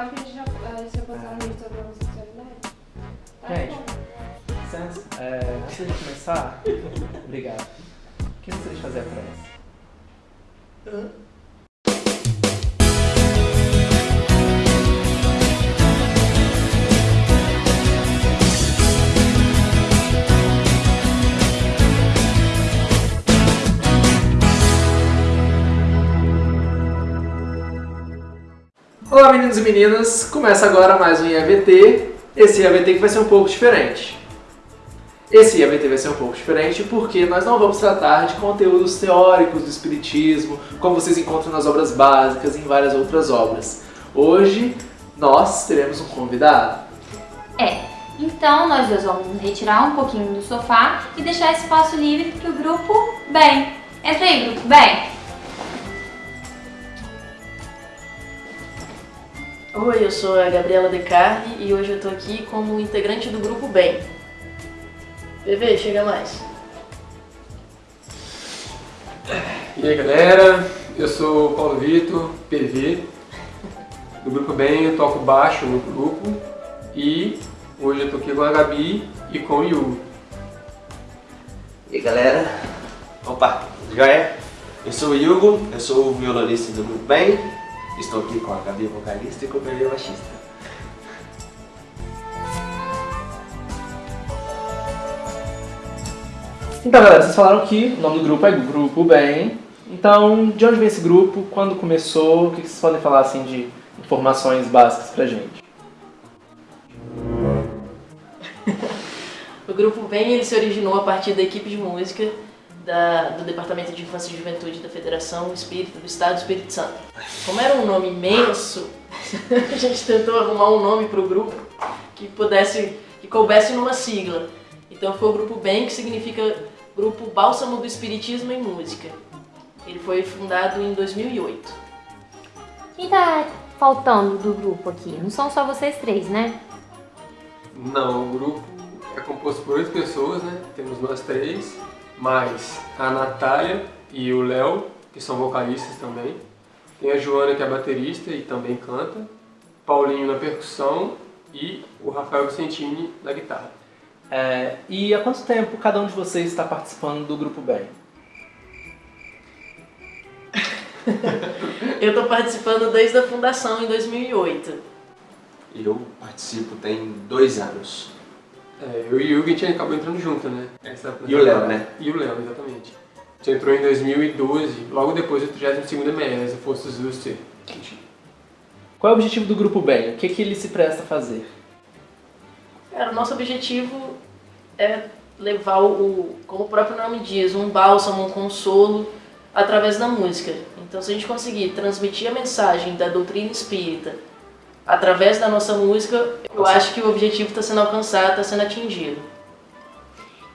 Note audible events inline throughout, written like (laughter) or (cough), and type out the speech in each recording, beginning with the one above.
claro que a gente já eh, se posicionamento sobre a homossexualidade. Tá Gente. bom. Licença, é, antes de começar, (laughs) obrigado. O que vocês fazer a prece? Olá meninos e meninas, começa agora mais um IAVT. Esse IAVT que vai ser um pouco diferente. Esse IAVT vai ser um pouco diferente porque nós não vamos tratar de conteúdos teóricos do Espiritismo, como vocês encontram nas obras básicas e em várias outras obras. Hoje nós teremos um convidado. É, então nós dois vamos retirar um pouquinho do sofá e deixar espaço livre para o grupo Bem. Entra aí, grupo Bem. Oi, eu sou a Gabriela Decarne e hoje eu tô aqui como integrante do grupo Bem. PV, chega mais. E aí galera, eu sou o Paulo Vitor, PV, do Grupo Bem, eu toco baixo no grupo e hoje eu tô aqui com a Gabi e com o Yu. E aí galera, opa, joia? Eu sou o Hugo, eu sou o violonista do Grupo Bem, estou aqui com a Gabi vocalista e com o Bebê baixista. Então galera, vocês falaram que o nome do grupo é Grupo Bem. Então, de onde vem esse grupo? Quando começou? O que vocês podem falar assim de informações básicas pra gente? (laughs) O grupo Bem ele se originou a partir da equipe de música da- do Departamento de Infância e Juventude da Federação Espírita do Estado do Espírito Santo. Como era um nome imenso, (laughs) a gente tentou arrumar um nome para o grupo que pudesse, que coubesse numa sigla. Então foi o Grupo Bem, que significa Grupo Bálsamo do Espiritismo em Música. Ele foi fundado em 2008. Quem tá faltando do grupo aqui? Não são só vocês três, né? Não, o grupo é composto por oito pessoas, né? Temos nós três, mais a Natália e o Léo, que são vocalistas também. Tem a Joana, que é baterista e também canta. Paulinho na percussão e o Rafael Vicentini na guitarra. É, e há quanto tempo cada um de vocês está participando do Grupo Bem? (laughs) Eu estou participando desde a fundação em 2008. E eu participo tem dois anos. É, eu e o Hugo a gente acabou entrando junto, né? Essa- E o Léo, né? E o Léo, exatamente. A gente entrou em 2012, logo depois do 32º MES, Forças do C. Qual é o objetivo do Grupo Bem? O que, que ele se presta a fazer? Cara, o nosso objetivo é levar o, o- como o próprio nome diz, um bálsamo, um consolo através da música. Então, se a gente conseguir transmitir a mensagem da doutrina espírita através da nossa música, eu acho que o objetivo está sendo alcançado, está sendo atingido.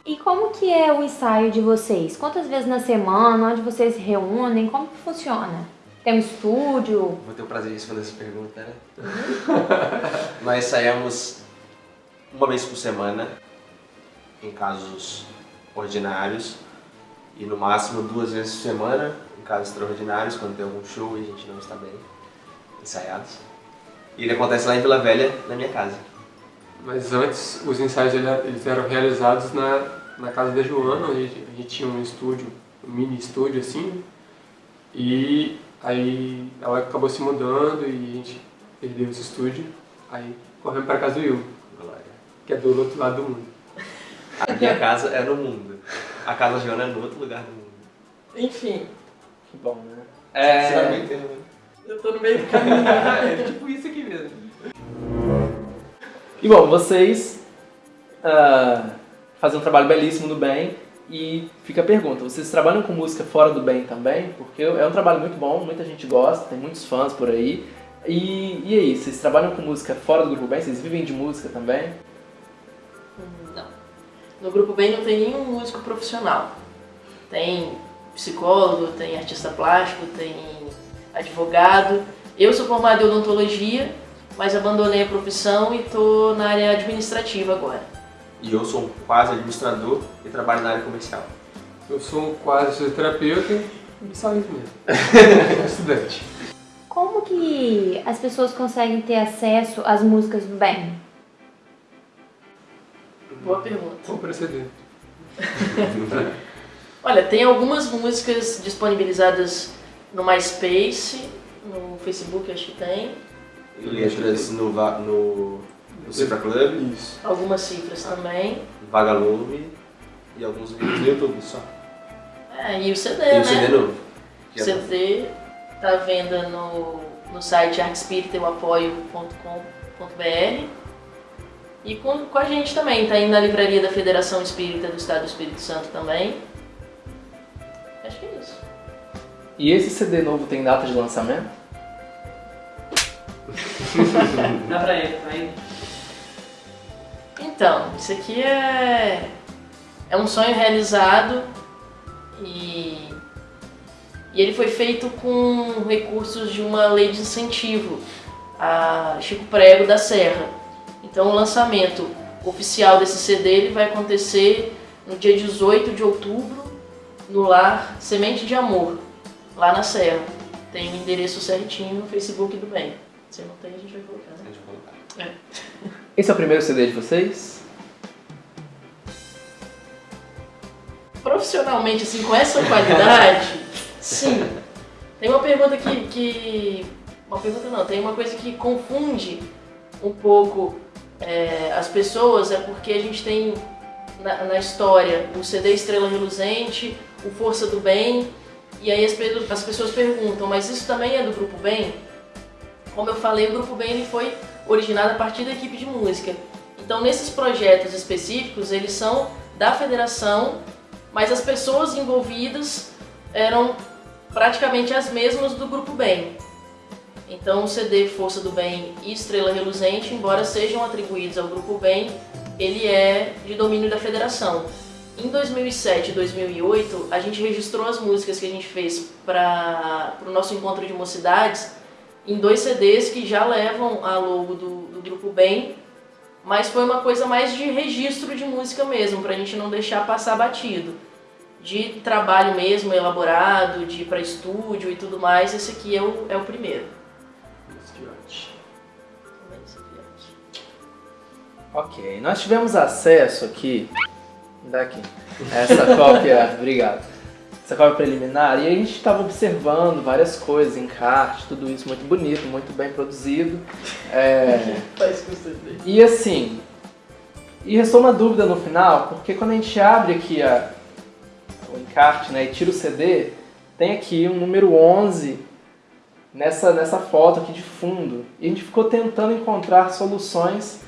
E como que é o ensaio de vocês? Quantas vezes na semana? Onde vocês se reúnem? Como que funciona? Tem um estúdio? Vou ter o prazer de responder essa pergunta, né? (laughs) Nós saímos uma vez por semana, em casos ordinários, e no máximo duas vezes por semana, em casos extraordinários, quando tem algum show e a gente não está bem ensaiados. E ele acontece lá em Vila Velha, na minha casa. Mas antes, os ensaios ele- eles eram realizados na, na casa da Joana, onde a gente, a tinha um estúdio, um mini estúdio assim. E aí ela acabou se mudando e a gente perdeu esse estúdio. Aí corremos para casa do Will, que é do outro lado do mundo. A minha casa é no mundo. A casa da Joana é no outro lugar do mundo. Enfim, Que bom, né? É, né? Eu tô no meio do caminho. (laughs) é tipo isso aqui mesmo. E bom, vocês ah, fazem um trabalho belíssimo no bem e fica a pergunta, vocês trabalham com música fora do bem também? Porque é um trabalho muito bom, muita gente gosta, tem muitos fãs por aí. E, e aí, vocês trabalham com música fora do grupo bem? Vocês vivem de música também? Não. No Grupo Bem não tem nenhum músico profissional. Tem psicólogo, tem artista plástico, tem advogado. Eu sou formado em odontologia, mas abandonei a profissão e estou na área administrativa agora. E eu sou quase administrador e trabalho na área comercial. Eu sou quase fisioterapeuta e só isso mesmo. (laughs) Estudante. Como que as pessoas conseguem ter acesso às músicas do bem? Boa pergunta. Compra (laughs) CD. Olha, tem algumas músicas disponibilizadas no MySpace, no Facebook acho que tem, Letras no, no, no Cifra Club, Isso. algumas cifras também. Vagalume e alguns vídeos no YouTube só. É, e o CD, E né? o CD novo. O CD tá à venda no, no site artespiritaeuapoio.com.br e com, com a gente também, tá indo na livraria da Federação Espírita do Estado do Espírito Santo também. E esse CD novo tem data de lançamento? (laughs) Dá pra ele, tá aí. Então, isso aqui é, é um sonho realizado e, e ele foi feito com recursos de uma lei de incentivo, a Chico Prego da Serra. Então o lançamento oficial desse CD ele vai acontecer no dia 18 de outubro no lar Semente de Amor, lá na Serra. Tem o endereço certinho no Facebook do bem. Se não tem, a gente vai colocar, né? Deixa eu colocar. Esse é o primeiro CD de vocês? profissionalmente, assim, com essa qualidade, sim. Tem uma pergunta que, que. Uma pergunta não, tem uma coisa que confunde um pouco é, as pessoas, é porque a gente tem na, na história o CD Estrela Reluzente, o Força do Bem, e aí as, as pessoas perguntam, mas isso também é do Grupo Bem? Como eu falei, o Grupo Bem ele foi originado a partir da equipe de música. Então, nesses projetos específicos, eles são da federação mas as pessoas envolvidas eram praticamente as mesmas do Grupo Bem. Então o CD Força do Bem e Estrela Reluzente, embora sejam atribuídos ao Grupo Bem, ele é de domínio da federação. Em 2007 e 2008, a gente registrou as músicas que a gente fez para o nosso encontro de mocidades em dois CDs que já levam a logo do, do Grupo Bem, mas foi uma coisa mais de registro de música mesmo, pra gente não deixar passar batido. De trabalho mesmo, elaborado, de ir pra estúdio e tudo mais, esse aqui é o, é o primeiro. Aqui é- Ok, nós tivemos acesso aqui, daqui, essa cópia, (laughs) obrigado, essa cópia preliminar, e a gente estava observando várias coisas, encarte, tudo isso muito bonito, muito bem produzido. É, (laughs) Faz com CD. e assim, e restou uma dúvida no final, porque quando a gente abre aqui a, o encarte né, e tira o CD, tem aqui um número 11 nessa, nessa foto aqui de fundo. E a gente ficou tentando encontrar soluções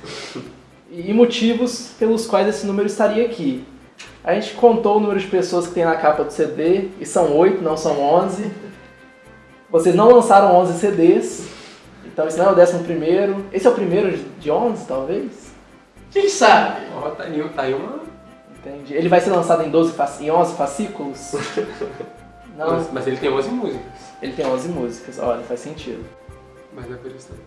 e motivos pelos quais esse número estaria aqui. A gente contou o número de pessoas que tem na capa do CD, e são 8, não são 11. Vocês não lançaram 11 CDs, então esse não é o décimo primeiro. Esse é o primeiro de 11, talvez? Quem sabe? Ó, tá aí, tá aí uma. Entendi. Ele vai ser lançado em, 12, fac- em 11 fascículos? (laughs) Não, Mas, mas ele tem 11 músicas. ele tem 11 músicas, olha, faz sentido. Mas não é por isso não.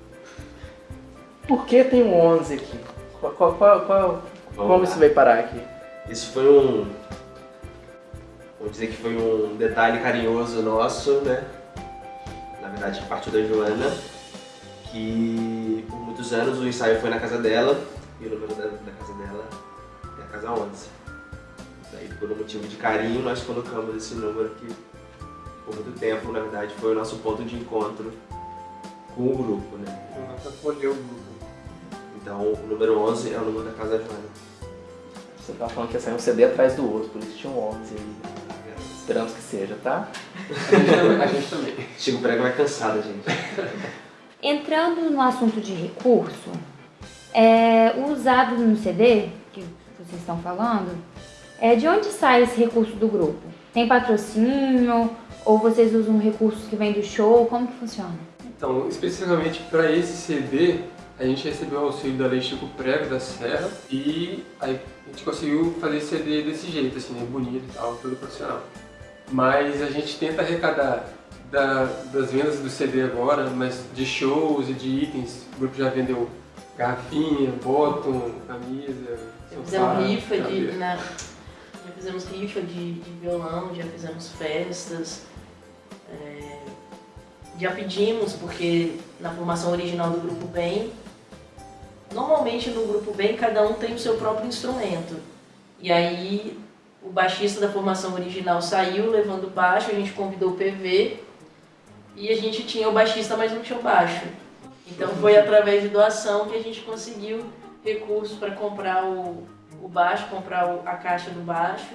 Por que tem um 11 aqui? Qual, qual, qual, qual- como lá. isso veio parar aqui? Isso foi um. Vamos dizer que foi um detalhe carinhoso nosso, né? Na verdade, partiu da Joana, que por muitos anos o ensaio foi na casa dela, e o número da, da casa dela é a casa 11. Daí, por um motivo de carinho, nós colocamos esse número que, por muito tempo, na verdade, foi o nosso ponto de encontro com o grupo, né? Pra colher o grupo. Então, o número 11 é o número da casa da Joana. Você tava falando que ia sair um CD atrás do outro, por isso tinha um 11 aí. Esperamos que seja, tá? A gente também. A gente também. Chico Prego vai cansado, gente. Entrando no assunto de recurso, é, o usado no CD, que vocês estão falando, é de onde sai esse recurso do grupo? Tem patrocínio? Ou vocês usam recursos que vêm do show? Como que funciona? Então, especificamente para esse CD, a gente recebeu o auxílio da Lei Chico Prego da Serra e aí a gente conseguiu fazer esse CD desse jeito, assim, né, bonito e tal, todo profissional. Mas a gente tenta arrecadar da- das vendas do CD agora, mas de shows e de itens. O grupo já vendeu garrafinha, bottom, camisa, Já sofá, fizemos rifa de. na- já fizemos rifa de, de violão, já fizemos festas. é, já pedimos, porque na formação original do Grupo Bem, normalmente no Grupo Bem cada um tem o seu próprio instrumento. E aí o baixista da formação original saiu levando o baixo, a gente convidou o PV e a gente tinha o baixista, mas não tinha o baixo. Então foi através de doação que a gente conseguiu recursos para comprar o, o baixo, comprar o- a caixa do baixo.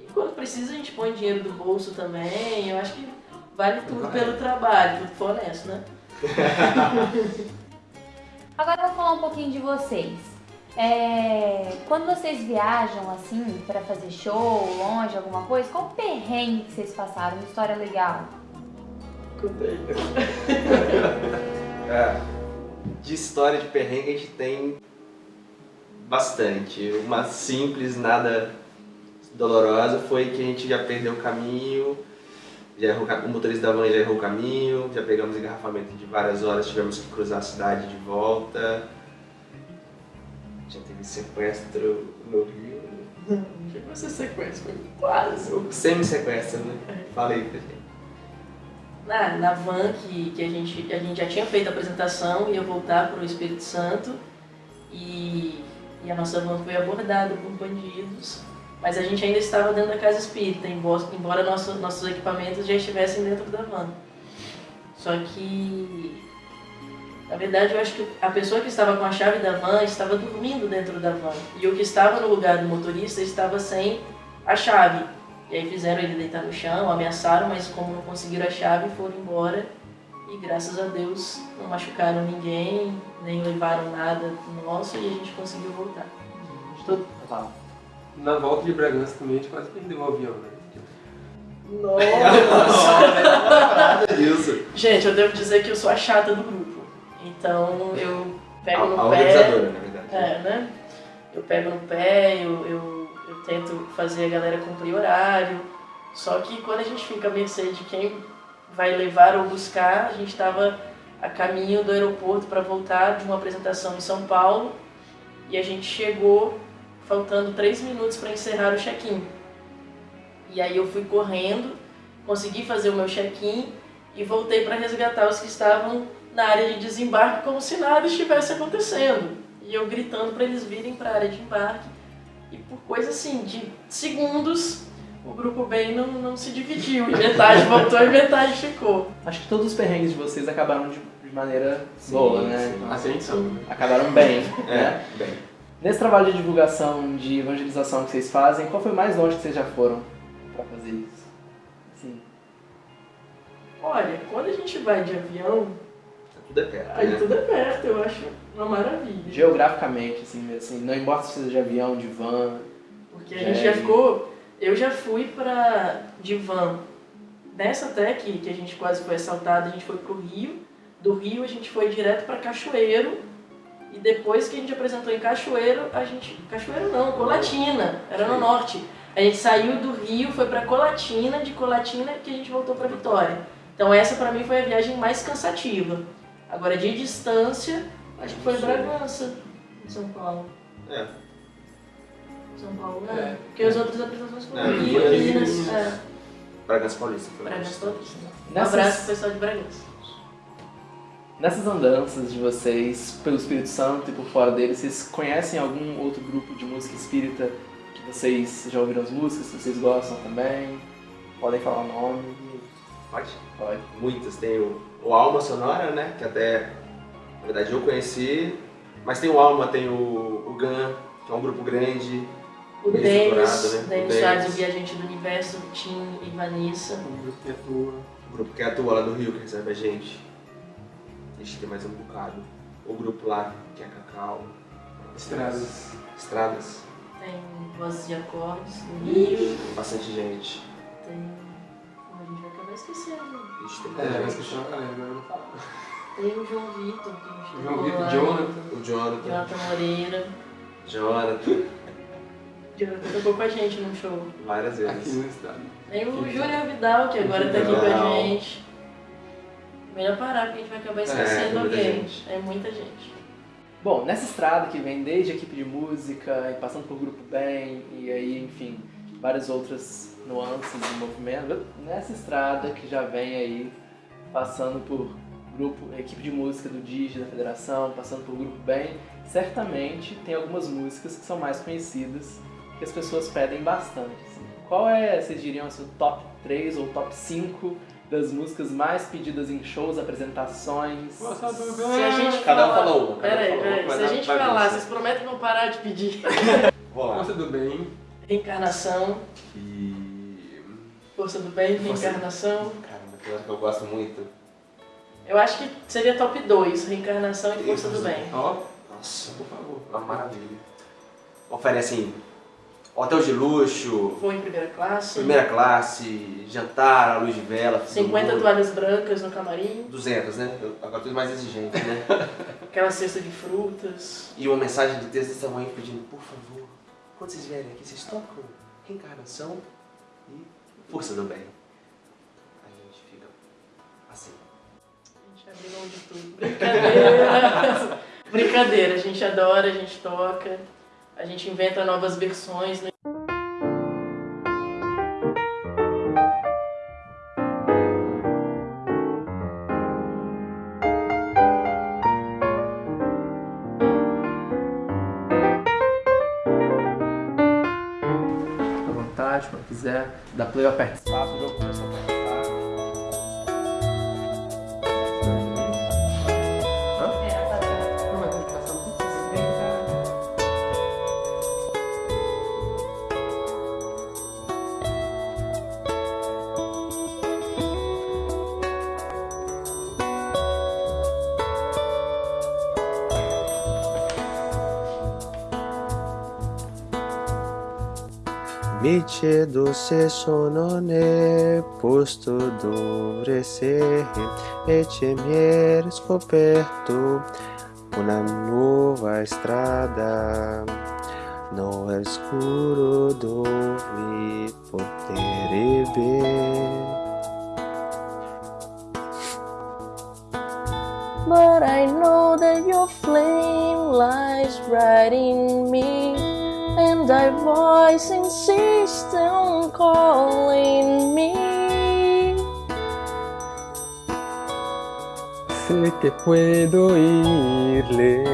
E quando precisa a gente põe dinheiro do bolso também. Eu acho que vale tudo pelo trabalho, tudo for honesto, né? (laughs) Agora eu vou falar um pouquinho de vocês. É, quando vocês viajam assim pra fazer show, longe, alguma coisa, qual perrengue que vocês passaram? Uma história legal? (laughs) É, de história de perrengue a gente tem bastante. Uma simples, nada dolorosa foi que a gente já perdeu o caminho, já errou, o motorista da van já errou o caminho, já pegamos engarrafamento de várias horas, tivemos que cruzar a cidade de volta. Já teve sequestro no Rio. Chegou a ser sequência, foi quase. O Semi-sequestro, né? Falei pra gente. Na, na van que, que a, gente, a gente já tinha feito a apresentação, ia voltar para o Espírito Santo e, e a nossa van foi abordada por bandidos, mas a gente ainda estava dentro da casa espírita, embora, nosso, nossos equipamentos já estivessem dentro da van. Só que, na verdade, eu acho que a pessoa que estava com a chave da van estava dormindo dentro da van e o que estava no lugar do motorista estava sem a chave. E aí fizeram ele deitar no chão, ameaçaram, mas como não conseguiram a chave, foram embora. E graças a Deus não machucaram ninguém, nem levaram nada nosso e a gente conseguiu voltar. Tô- Na volta de Bragança também a gente quase perdeu o avião, né? Disso. (laughs) Gente, eu devo dizer que eu sou a chata do grupo. Então eu pego A, no a pé. organizadora, na verdade. É, né? Eu pego no pé, eu, eu, eu tento fazer a galera cumprir horário. Só que quando a gente fica à mercê de quem vai levar ou buscar, a gente estava a caminho do aeroporto para voltar de uma apresentação em São Paulo e a gente chegou faltando três minutos para encerrar o check-in. E aí eu fui correndo, consegui fazer o meu check-in e voltei para resgatar os que estavam na área de desembarque como se nada estivesse acontecendo. E eu gritando para eles virem para a área de embarque. E por coisa assim, de segundos, o grupo bem não, não se dividiu. E metade voltou e metade ficou. Acho que todos os perrengues de vocês acabaram de, de maneira boa, né? sim. Assim então, né? Acabaram bem, né? É, bem. Nesse trabalho de divulgação, de evangelização que vocês fazem, qual foi o mais longe que vocês já foram pra fazer isso? Assim, Olha, quando a gente vai de avião, Tudo é perto, aí né? tudo é perto, eu acho uma maravilha. geograficamente, assim, mesmo, assim, não importa se seja de avião, de van. Porque a gente já ficou. Eu já fui pra de van. Nessa até que, que a gente quase foi assaltado, a gente foi pro Rio. Do Rio a gente foi direto pra Cachoeiro. E depois que a gente apresentou em Cachoeiro, a gente. Cachoeiro não, Colatina, era no norte. A gente saiu do Rio, foi pra Colatina, de Colatina que a gente voltou pra Vitória. Então essa pra mim foi a viagem mais cansativa. Agora de distância, acho que foi. Bragança, em São Paulo. É. São Paulo, É. né? Porque as outras apresentações foram É, Rio, foi Minas, é, Bragança Paulista. Foi Bragança Paulista. Um abraço pro pessoal de Bragança. Nessas andanças de vocês pelo Espírito Santo e por fora dele, vocês conhecem algum outro grupo de música espírita que vocês já ouviram as músicas, que vocês gostam também? Podem falar o nome? Pode? Pode. Muitas. Tem o, o Alma Sonora, né? Que até, na verdade, eu conheci. Mas tem o Alma, tem o, o GAN, que é um grupo grande. O Bem Denis, né? Denis O Soares, o Denis. Viajante do Universo, Tim e Vanessa. Um grupo que atua. O grupo que atua lá do Rio, que recebe a gente. A gente tem mais um bocado. O grupo lá, que é Cacau. Estradas. Estradas. Tem Vozes de Acordes, Rio. Bastante gente. Tem. A gente vai acabar esquecendo. A gente tem É, muita vai gente. esquecer uma galera, agora eu não falo. Tem o João Vitor, que gente João Vitor, lá. Jonathan. O Jonathan. Jonathan Moreira. Jonathan. Jonathan tocou com a gente num show. Várias Aqui vezes. no estado. Tem o Júnior Vidal, que agora tá aqui com a Vidal. gente. Melhor parar, porque a gente vai acabar É, esquecendo muita alguém. gente. É muita gente. Bom, nessa estrada que vem desde a equipe de música e passando por grupo bem e aí, enfim, várias outras nuances e movimento, nessa estrada que já vem aí passando por grupo, equipe de música do DIG da federação, passando por grupo bem, certamente tem algumas músicas que são mais conhecidas que as pessoas pedem bastante. assim. Qual é, vocês diriam, assim, o top 3 ou top 5 das músicas mais pedidas em shows, apresentações? Nossa, Se a gente Cada um falar- falou uma, um Peraí, falou peraí. Se a gente falar, vocês prometem não parar de pedir. (laughs) Vou lá. Força do bem. Reencarnação, E... força do bem, Força- reencarnação. Caramba, tem uma que eu gosto muito. Eu acho que seria top 2, reencarnação e força do bem. Ó, Nossa, por favor. uma maravilha. Oferecem hotel de luxo, Vou em primeira classe. primeira classe, jantar à luz de vela. todo 50 mundo. toalhas brancas no camarim. 200, né? Eu agora tô mais exigente, né? (laughs) Aquela cesta de frutas. E uma mensagem de texto desse tamanho pedindo, por favor, quando vocês vierem aqui, vocês tocam reencarnação e força do bem. A gente fica assim. A gente abre mão de tudo. Brincadeira! (laughs) Brincadeira, a gente adora, a gente toca, a gente inventa novas versões. né? Vontade, quando quiser. Da play aperta Mi chiedo se sono nel posto dove sei e c'è mi scoperto una nuova strada. No è scuro dove porterebbe But I know that your flame lies right in me, and thy voice insists on calling me. Sé que puedo irle.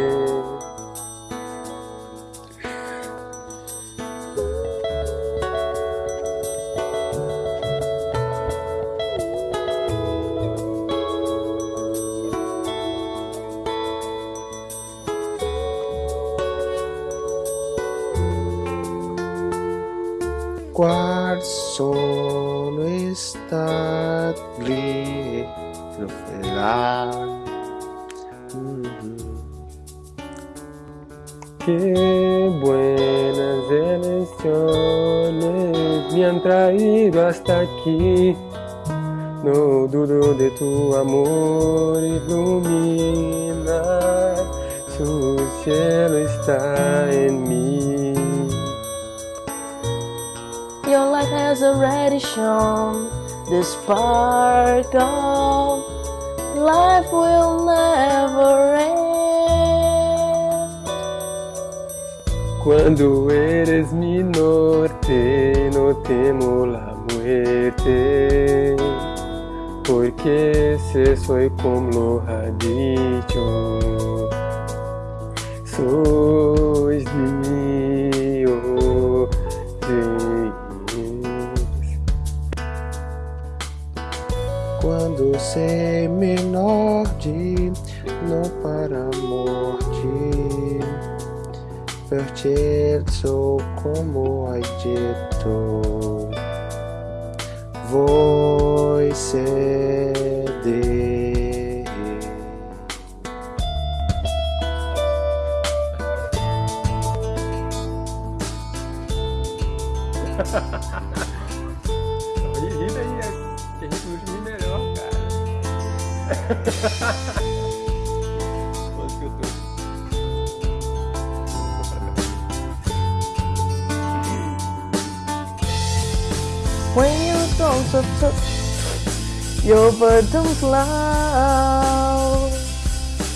Amor ilumina, su cielo está en mí. Your light has already shone the spark of life will never end. Cuando eres mi norte, no temo la muerte, porque sé soy como lo ha dicho. Sois Dios, Quando sei menor de não para a morte, pertenço como hai dito, voi sede. Ri daí, gente ritmo melhor, cara. (laughs) so, so your burdens loud.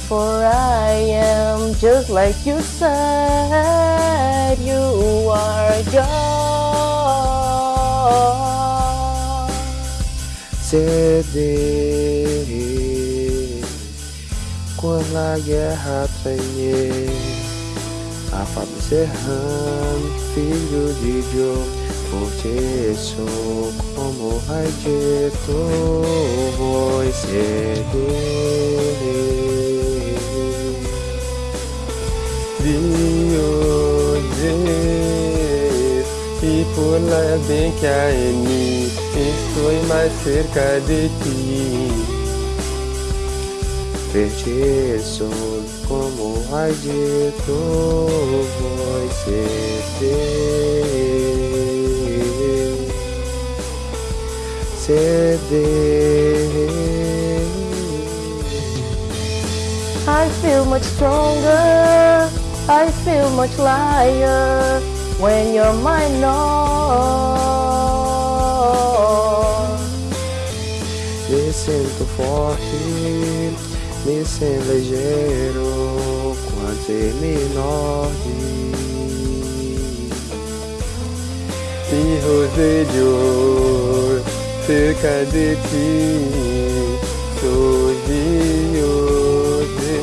For I am just like you said, you are God. ceder quando a guerra tremeu. A Fábio Serrano, filho de Joe, por ti sou como radito, vou ceder. Dios e por lá bem que a mim estou mais cerca de ti. Ver-te sou como radito, vou ceder, ceder. I feel much stronger, I feel much lighter when you're Lord. Me sinto forte, me sinto ligeiro quando você me morde. Hijos de Dios, cerca de ti, soy Dios de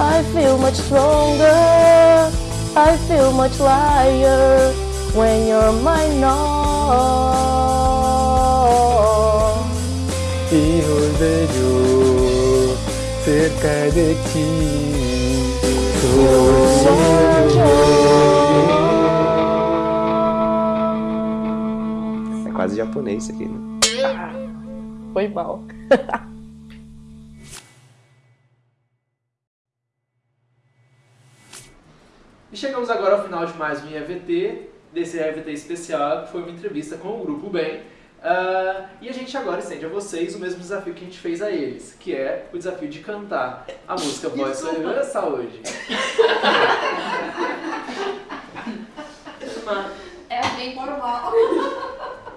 I feel much stronger, I feel much lighter when you're my Lord. Hijos de Dios, cerca de ti, É quase japonês aqui, né? Foi mal. (laughs) E chegamos agora ao final de mais um IAVT, desse IAVT especial, que foi uma entrevista com o Grupo Bem. Ah, e a gente agora estende a vocês o mesmo desafio que a gente fez a eles, que é o desafio de cantar a música Voz Soberana Saúde. É bem (laughs)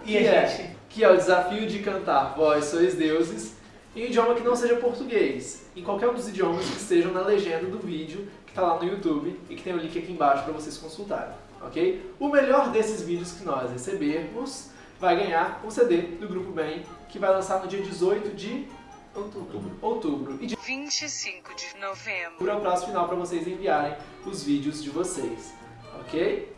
formal. Que é, que é o desafio de cantar Vós Sois Deuses em um idioma que não seja português, em qualquer um dos idiomas que estejam na legenda do vídeo que está lá no YouTube e que tem o link aqui embaixo para vocês consultarem, ok? O melhor desses vídeos que nós recebermos vai ganhar um CD do Grupo Bem, que vai lançar no dia 18 de outubro. outubro. E de 25 de novembro. é o prazo final para vocês enviarem os vídeos de vocês, ok?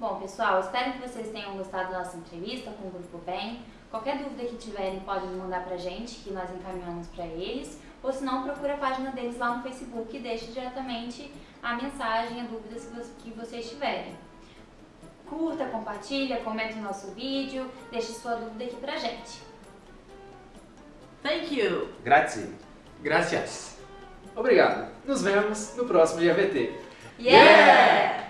Bom, pessoal, espero que vocês tenham gostado da nossa entrevista com o Grupo Bem. Qualquer dúvida que tiverem, podem mandar pra gente, que nós encaminhamos pra eles. Ou se não, procura a página deles lá no Facebook e deixe diretamente a mensagem, a dúvidas que vo- que vocês tiverem. Curta, compartilha, comenta o nosso vídeo, deixe sua dúvida aqui pra gente. Thank you! Grazie. Gracias. Obrigado. Nos vemos no próximo IAVT. Yeah!